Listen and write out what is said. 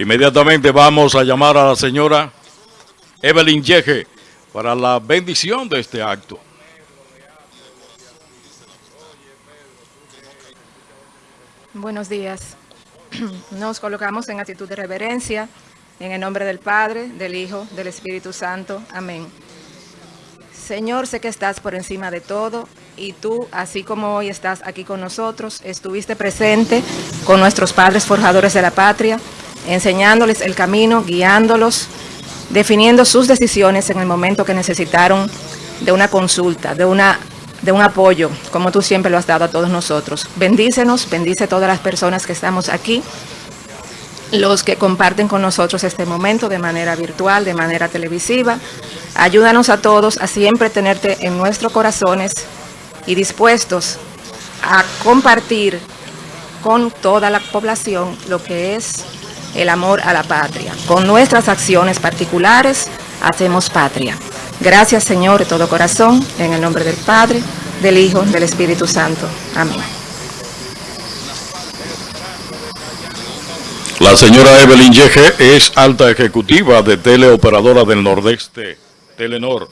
Inmediatamente vamos a llamar a la señora Evelyn Yeje para la bendición de este acto. Buenos días. Nos colocamos en actitud de reverencia, en el nombre del Padre, del Hijo, del Espíritu Santo. Amén. Señor, sé que estás por encima de todo y tú, así como hoy estás aquí con nosotros, estuviste presente con nuestros padres forjadores de la patria, enseñándoles el camino, guiándolos, definiendo sus decisiones en el momento que necesitaron de una consulta, de, una, de un apoyo, como tú siempre lo has dado a todos nosotros. Bendícenos, bendice a todas las personas que estamos aquí, los que comparten con nosotros este momento de manera virtual, de manera televisiva. Ayúdanos a todos a siempre tenerte en nuestros corazones y dispuestos a compartir con toda la población lo que es el amor a la patria. Con nuestras acciones particulares hacemos patria. Gracias Señor de todo corazón, en el nombre del Padre, del Hijo, del Espíritu Santo. Amén. La señora Evelyn Yeje es alta ejecutiva de Teleoperadora del Nordeste, Telenor.